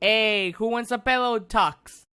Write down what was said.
Hey, who wants a pillow, Tux?